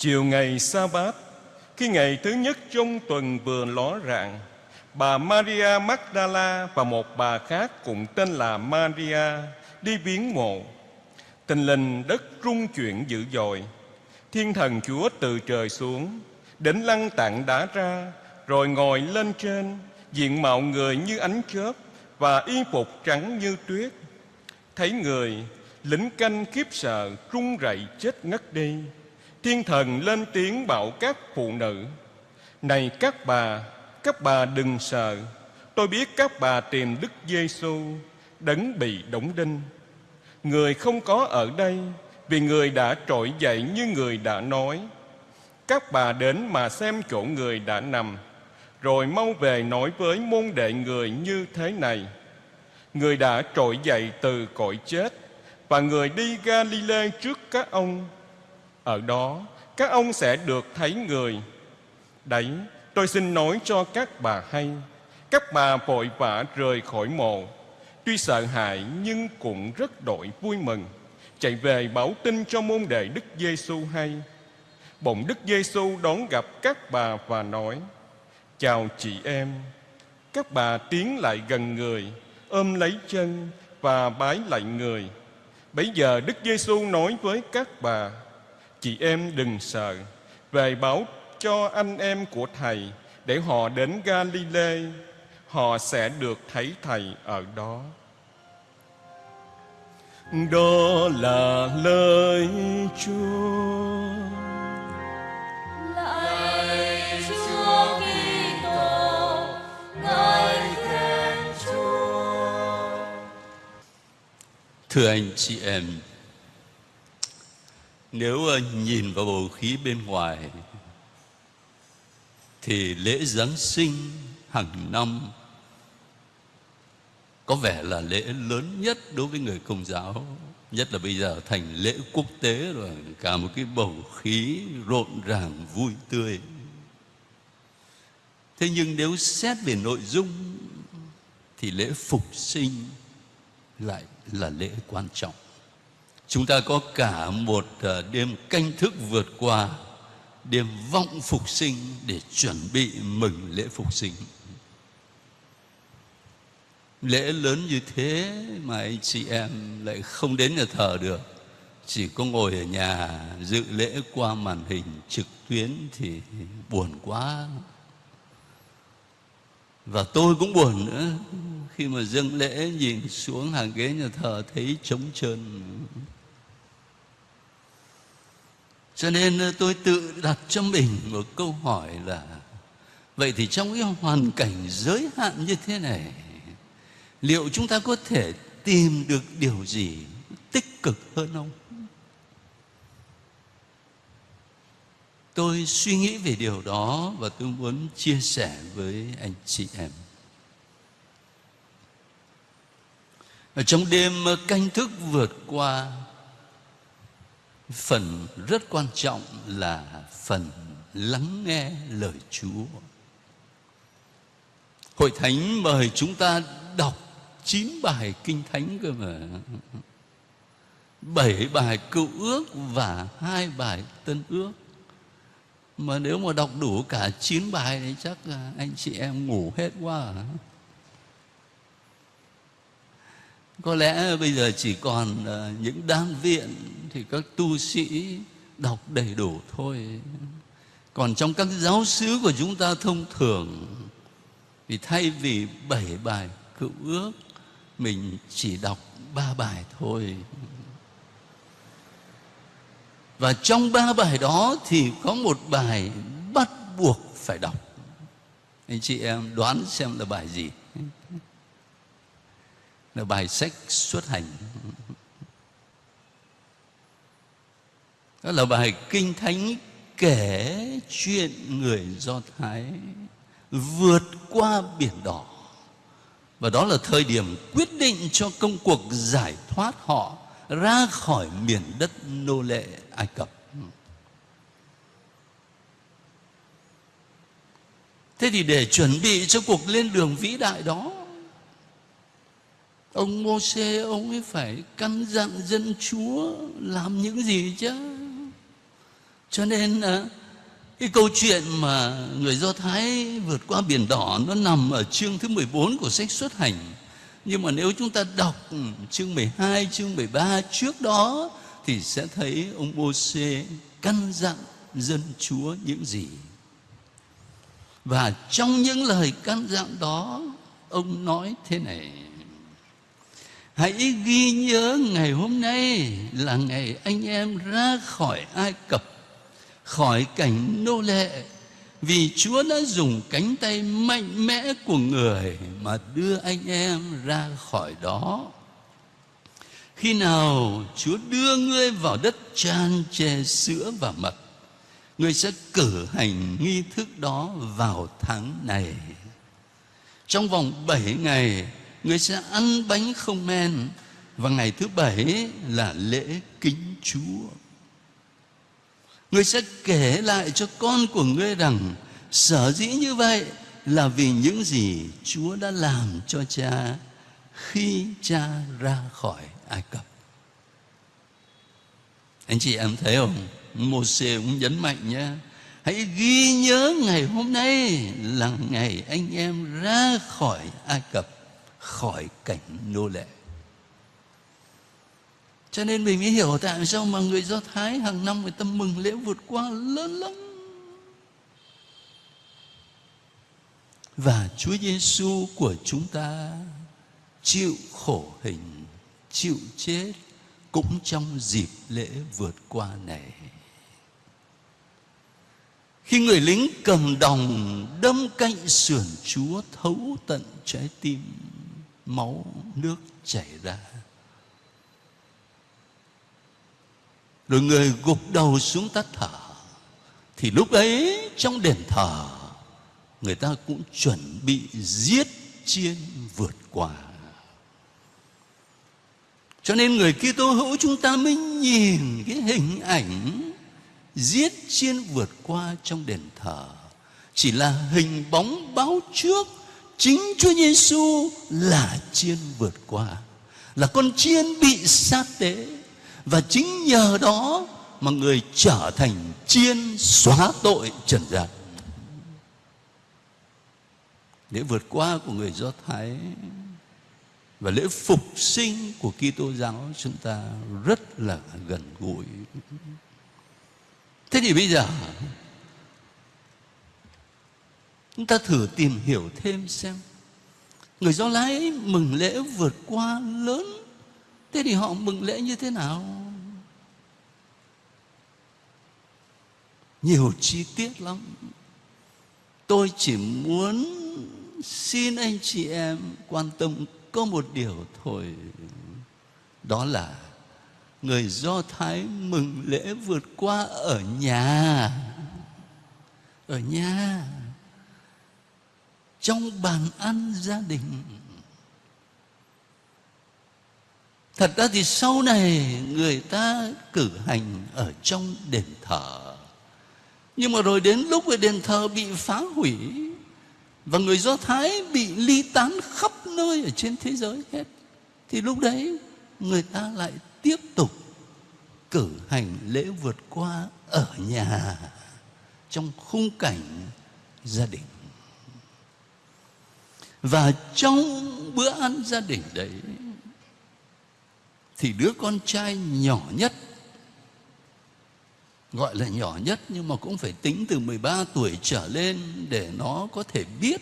Chiều ngày sa bát Khi ngày thứ nhất trong tuần vừa ló rạng Bà Maria Magdala và một bà khác cùng tên là Maria đi viếng mộ. Tình linh đất rung chuyển dữ dội. Thiên thần Chúa từ trời xuống, đến lăng tạng đá ra, rồi ngồi lên trên, diện mạo người như ánh chớp và y phục trắng như tuyết. Thấy người, lính canh khiếp sợ, run rẩy chết ngất đi. Thiên thần lên tiếng bảo các phụ nữ, Này các bà, các bà đừng sợ. Tôi biết các bà tìm Đức Giêsu đấng bị đóng đinh. Người không có ở đây Vì người đã trỗi dậy như người đã nói. Các bà đến mà xem chỗ người đã nằm Rồi mau về nói với môn đệ người như thế này. Người đã trỗi dậy từ cõi chết Và người đi Galilee trước các ông. Ở đó, các ông sẽ được thấy người. Đấy, Tôi xin nói cho các bà hay. Các bà vội vã rời khỏi mộ. Tuy sợ hãi, nhưng cũng rất đội vui mừng. Chạy về báo tin cho môn đệ Đức Giêsu hay. Bỗng Đức Giêsu đón gặp các bà và nói, Chào chị em. Các bà tiến lại gần người, Ôm lấy chân và bái lại người. Bây giờ Đức Giêsu nói với các bà Chị em đừng sợ Về báo cho anh em của Thầy để họ đến Galilee, họ sẽ được thấy Thầy ở đó. Đó là lời Chúa. Lạy Chúa Kitô, ngợi khen Chúa. Thưa anh chị em, nếu ờ, nhìn vào bầu khí bên ngoài, thì lễ Giáng sinh hàng năm có vẻ là lễ lớn nhất đối với người công giáo. Nhất là bây giờ thành lễ quốc tế rồi, cả một cái bầu khí rộn ràng, vui tươi. Thế nhưng nếu xét về nội dung, thì lễ phục sinh lại là lễ quan trọng chúng ta có cả một ờ, đêm canh thức vượt qua, đêm vọng phục sinh để chuẩn bị mừng lễ phục sinh. Lễ lớn như thế mà anh chị em lại không đến nhà thờ được. Chỉ có ngồi ở nhà dự lễ qua màn hình trực tuyến thì buồn quá. Và tôi cũng buồn nữa, khi mà dâng lễ nhìn xuống hàng ghế nhà thờ thấy trống trơn cho nên ờ, tôi tự đặt cho mình một câu hỏi là, vậy thì trong cái hoàn cảnh giới hạn như thế này, liệu chúng ta có thể tìm được điều gì tích cực hơn không? Tôi suy nghĩ về điều đó và tôi muốn chia sẻ với anh chị em. Ở trong đêm ờ, canh thức vượt qua phần rất quan trọng là phần lắng nghe lời Chúa. Hội Thánh mời chúng ta đọc chín bài kinh thánh cơ mà. bảy bài cựu ước và hai bài tân ước. Mà nếu mà đọc đủ cả chín bài thì chắc à, anh chị em ngủ hết quá à. có lẽ bây giờ chỉ còn à, những đan viện thì các tu sĩ đọc đầy đủ thôi. Còn trong các giáo xứ của chúng ta thông thường, thì thay vì bảy bài cựu ước, mình chỉ đọc ba bài thôi. Và trong ba bài đó thì có một bài bắt buộc phải đọc. Anh chị em đoán xem là bài gì? Là bài sách xuất hành. Đó là bài kinh thánh kể chuyện người do thái vượt qua biển đỏ và đó là thời điểm quyết định cho công cuộc giải thoát họ ra khỏi miền đất nô lệ ai cập thế thì để chuẩn bị cho cuộc lên đường vĩ đại đó, Ông Môsê, ông ấy phải căn dặn dân Chúa làm những gì chứ? Cho nên ờ, cái câu chuyện mà người Do Thái vượt qua biển đỏ nó nằm ở chương thứ 14 của sách xuất hành. Nhưng mà nếu chúng ta đọc ừ, chương 12, chương 13 trước đó thì sẽ thấy ông Môsê căn dặn dân Chúa những gì. Và trong những lời căn dặn đó, ông nói thế này: Hãy ghi nhớ ngày hôm nay là ngày anh em ra khỏi Ai Cập, khỏi cảnh nô lệ, vì Chúa đã dùng cánh tay mạnh mẽ của người mà đưa anh em ra khỏi đó. Khi nào Chúa đưa ngươi vào đất tràn chè sữa và mật, ngươi sẽ cử hành nghi thức đó vào tháng này. Trong vòng bảy ngày, ngươi sẽ ăn bánh không men và ngày thứ bảy là lễ kính Chúa. Ngươi sẽ kể lại cho con của ngươi rằng sở dĩ như vậy là vì những gì Chúa đã làm cho cha khi cha ra khỏi Ai Cập. Anh chị em thấy không? Mô Sê cũng nhấn mạnh nhé. Hãy ghi nhớ ngày hôm nay là ngày anh em ra khỏi Ai Cập, khỏi cảnh nô lệ. Cho nên mình mới hiểu tại sao mà người Do Thái hàng năm người ta mừng lễ vượt qua lớn lắm. Và Chúa Giêsu của chúng ta chịu khổ hình, chịu chết cũng trong dịp lễ vượt qua này. Khi người lính cầm đồng đâm cạnh sườn Chúa thấu tận trái tim, máu nước chảy ra. Rồi người gục đầu xuống tắt thở. Thì lúc ấy trong đền thờ, người ta cũng chuẩn bị giết chiên vượt qua. Cho nên người Kitô hữu chúng ta mới nhìn cái hình ảnh giết chiên vượt qua trong đền thờ chỉ là hình bóng báo trước chính Chúa Giêsu là chiên vượt qua, là con chiên bị sát tế và chính nhờ đó mà người trở thành chiên xóa tội trần gian lễ vượt qua của người Do Thái và lễ phục sinh của Kitô giáo chúng ta rất là gần gũi. Thế thì bây giờ, chúng ta thử tìm hiểu thêm xem, người Do Lái mừng lễ vượt qua lớn thế thì họ mừng lễ như thế nào? Nhiều chi tiết lắm. Tôi chỉ muốn xin anh chị em quan tâm có một điều thôi. Đó là người Do Thái mừng lễ vượt qua ở nhà. Ở nhà. Trong bàn ăn gia đình. Thật ra thì sau này người ta cử hành ở trong đền thờ. Nhưng mà rồi đến lúc cái đền thờ bị phá hủy và người Do Thái bị ly tán khắp nơi ở trên thế giới hết. Thì lúc đấy người ta lại tiếp tục cử hành lễ vượt qua ở nhà trong khung cảnh gia đình. Và trong bữa ăn gia đình đấy thì đứa con trai nhỏ nhất, gọi là nhỏ nhất nhưng mà cũng phải tính từ 13 tuổi trở lên để nó có thể biết.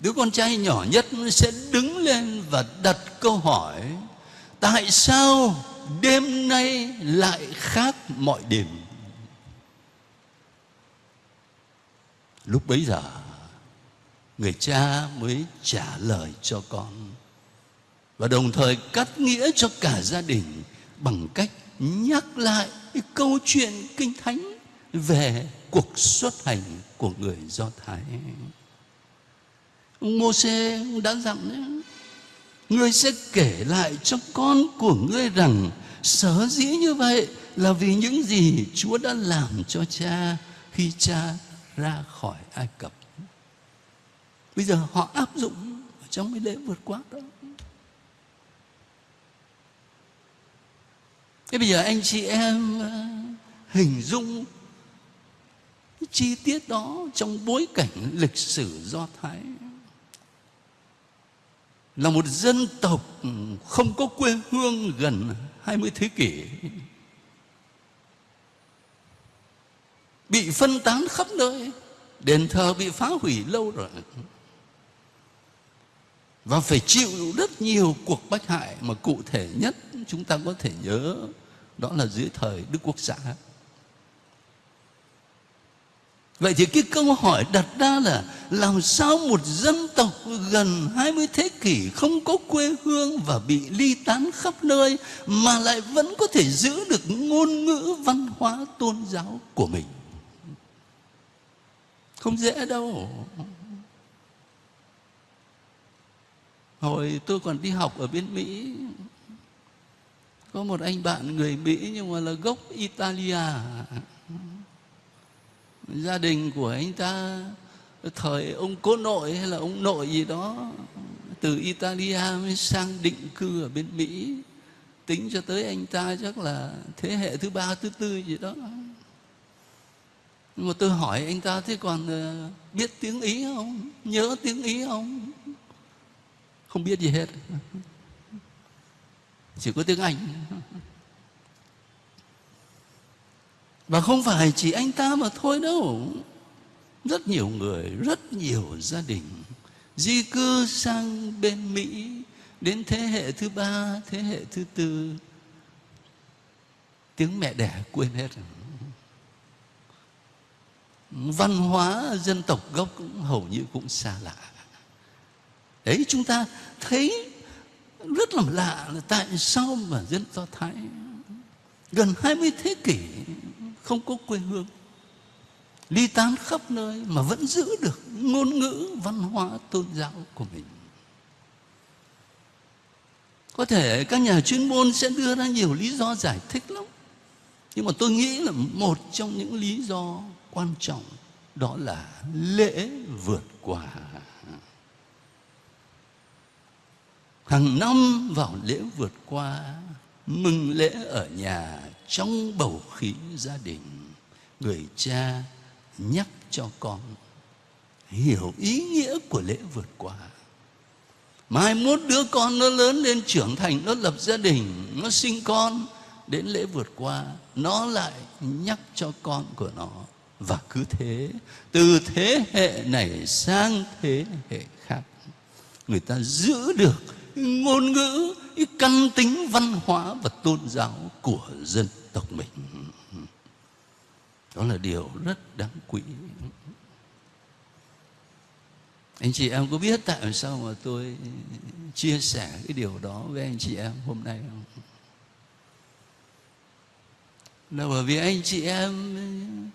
Đứa con trai nhỏ nhất sẽ đứng lên và đặt câu hỏi, tại sao đêm nay lại khác mọi đêm? Lúc bấy giờ, người cha mới trả lời cho con và đồng thời cắt nghĩa cho cả gia đình bằng cách nhắc lại câu chuyện kinh thánh về cuộc xuất hành của người Do Thái. Ông đã dặn đấy, Ngươi sẽ kể lại cho con của ngươi rằng sở dĩ như vậy là vì những gì Chúa đã làm cho cha khi cha ra khỏi Ai Cập. Bây giờ họ áp dụng trong cái lễ vượt qua đó. Thế bây giờ anh chị em ờ, hình dung chi tiết đó trong bối cảnh lịch sử Do Thái. Là một dân tộc không có quê hương gần 20 thế kỷ, bị phân tán khắp nơi, đền thờ bị phá hủy lâu rồi. Và phải chịu rất nhiều cuộc bách hại mà cụ thể nhất chúng ta có thể nhớ đó là dưới thời Đức Quốc xã. Vậy thì cái câu hỏi đặt ra là làm sao một dân tộc gần 20 thế kỷ không có quê hương và bị ly tán khắp nơi mà lại vẫn có thể giữ được ngôn ngữ văn hóa tôn giáo của mình. Không dễ đâu. Hồi tôi còn đi học ở bên Mỹ có một anh bạn người Mỹ nhưng mà là gốc Italia Gia đình của anh ta Thời ông cố nội hay là ông nội gì đó Từ Italia mới sang định cư ở bên Mỹ Tính cho tới anh ta chắc là thế hệ thứ ba, thứ tư gì đó nhưng mà tôi hỏi anh ta thế còn ờ, biết tiếng Ý không? Nhớ tiếng Ý không? Không biết gì hết. Chỉ có tiếng Anh. Và không phải chỉ anh ta mà thôi đâu. Rất nhiều người, rất nhiều gia đình di cư sang bên Mỹ đến thế hệ thứ ba, thế hệ thứ tư. Tiếng mẹ đẻ quên hết rồi văn hóa dân tộc gốc cũng hầu như cũng xa lạ đấy chúng ta thấy rất là lạ là tại sao mà dân do thái gần 20 thế kỷ không có quê hương, ly tán khắp nơi mà vẫn giữ được ngôn ngữ văn hóa tôn giáo của mình? Có thể các nhà chuyên môn sẽ đưa ra nhiều lý do giải thích lắm, nhưng mà tôi nghĩ là một trong những lý do quan trọng đó là lễ vượt qua. Hàng năm vào lễ vượt qua, mừng lễ ở nhà trong bầu khí gia đình. Người cha nhắc cho con hiểu ý nghĩa của lễ vượt qua. Mai mốt đứa con nó lớn lên trưởng thành, nó lập gia đình, nó sinh con, đến lễ vượt qua, nó lại nhắc cho con của nó. Và cứ thế, từ thế hệ này sang thế hệ khác, người ta giữ được ngôn ngữ, cái căn tính văn hóa và tôn giáo của dân tộc mình. Đó là điều rất đáng quý. Anh chị em có biết tại sao mà tôi chia sẻ cái điều đó với anh chị em hôm nay không? Là bởi vì anh chị em,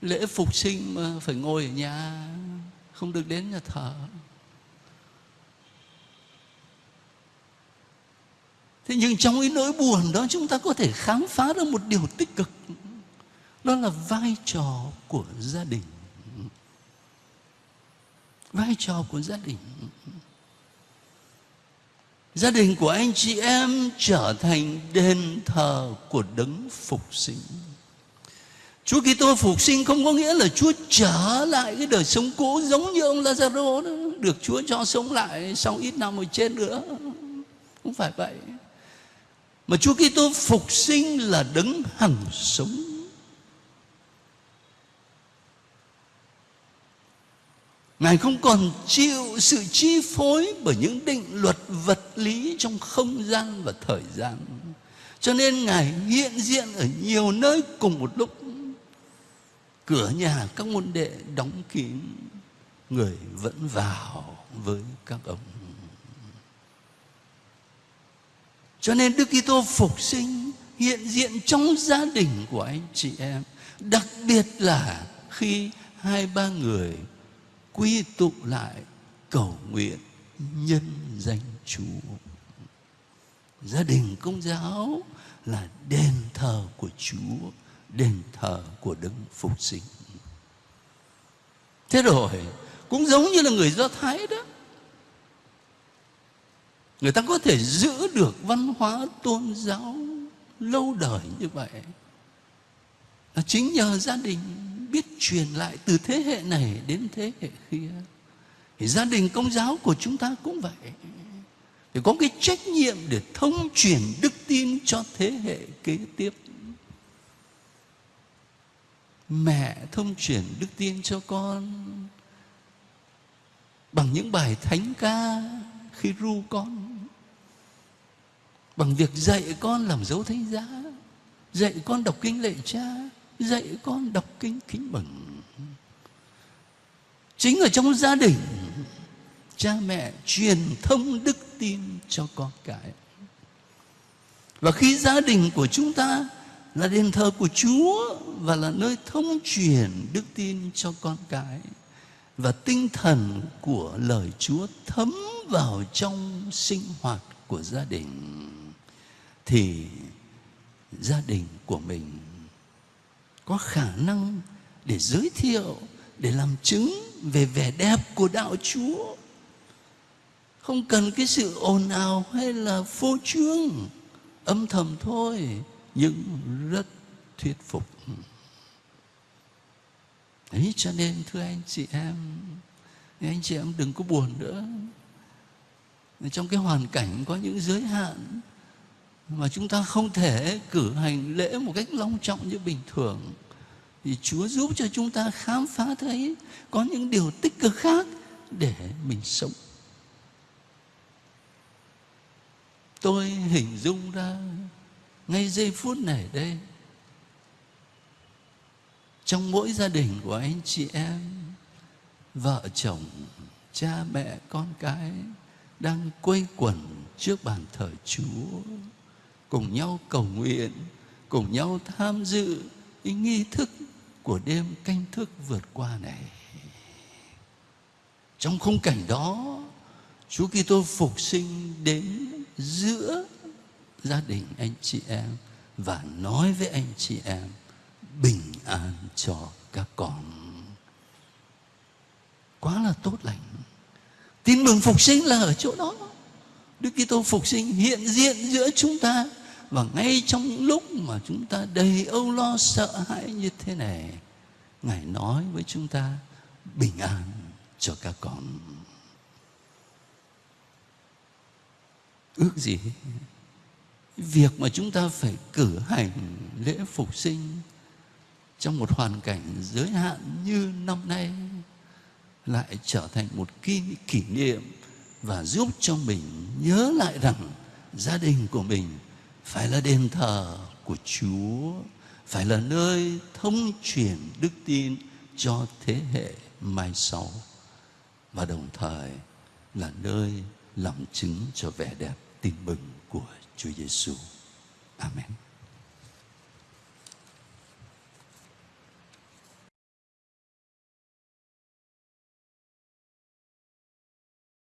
lễ phục sinh mà phải ngồi ở nhà, không được đến nhà thờ. Thế nhưng trong cái nỗi buồn đó chúng ta có thể khám phá ra một điều tích cực. Đó là vai trò của gia đình. Vai trò của gia đình. Gia đình của anh chị em trở thành đền thờ của đấng phục sinh. Chúa Kitô phục sinh không có nghĩa là Chúa trở lại cái đời sống cũ giống như ông Lazaro đó, được Chúa cho sống lại sau ít năm rồi chết nữa. Không phải vậy. Mà Chúa Kitô phục sinh là đấng hằng sống. Ngài không còn chịu sự chi phối bởi những định luật vật lý trong không gian và thời gian. Cho nên Ngài hiện diện ở nhiều nơi cùng một lúc cửa nhà các môn đệ đóng kín, người vẫn vào với các ông cho nên Đức Kitô phục sinh, hiện diện trong gia đình của anh chị em. Đặc biệt là khi hai ba người quy tụ lại cầu nguyện nhân danh Chúa. Gia đình công giáo là đền thờ của Chúa, đền thờ của đấng phục sinh. Thế rồi, cũng giống như là người do thái đó người ta có thể giữ được văn hóa tôn giáo lâu đời như vậy là chính nhờ gia đình biết truyền lại từ thế hệ này đến thế hệ kia. Thì gia đình công giáo của chúng ta cũng vậy. Thì có cái trách nhiệm để thông truyền đức tin cho thế hệ kế tiếp. Mẹ thông truyền đức tin cho con bằng những bài thánh ca khi ru con bằng việc dạy con làm dấu thánh giá, dạy con đọc kinh lệ cha, dạy con đọc kinh kính mừng chính ở trong gia đình, cha mẹ truyền thông đức tin cho con cái. Và khi gia đình của chúng ta là đền thờ của Chúa và là nơi thông truyền đức tin cho con cái và tinh thần của lời Chúa thấm vào trong sinh hoạt của gia đình thì gia đình của mình có khả năng để giới thiệu, để làm chứng về vẻ đẹp của đạo Chúa. Không cần cái sự ồn ào hay là phô trương, âm thầm thôi, nhưng rất thuyết phục. Đấy cho nên thưa anh chị em Anh chị em đừng có buồn nữa. Trong cái hoàn cảnh có những giới hạn mà chúng ta không thể cử hành lễ một cách long trọng như bình thường. Thì Chúa giúp cho chúng ta khám phá thấy Có những điều tích cực khác để mình sống. Tôi hình dung ra ngay giây phút này đây, trong mỗi gia đình của anh chị em, vợ chồng, cha mẹ, con cái đang quây quần trước bàn thờ Chúa cùng nhau cầu nguyện, cùng nhau tham dự cái nghi thức của đêm canh thức vượt qua này. Trong khung cảnh đó, Chúa Kitô phục sinh đến giữa gia đình anh chị em và nói với anh chị em bình an cho các con. Quá là tốt lành. Tin mừng phục sinh là ở chỗ đó. Đức Kitô phục sinh hiện diện giữa chúng ta và ngay trong những lúc mà chúng ta đầy âu lo sợ hãi như thế này Ngài nói với chúng ta bình an cho các con. Ước gì việc mà chúng ta phải cử hành lễ phục sinh trong một hoàn cảnh giới hạn như năm nay lại trở thành một kỷ, kỷ niệm và giúp cho mình nhớ lại rằng gia đình của mình phải là đền thờ của Chúa, phải là nơi thông truyền đức tin cho thế hệ mai sau và đồng thời là nơi làm chứng cho vẻ đẹp tin mừng của Chúa Giêsu. Amen.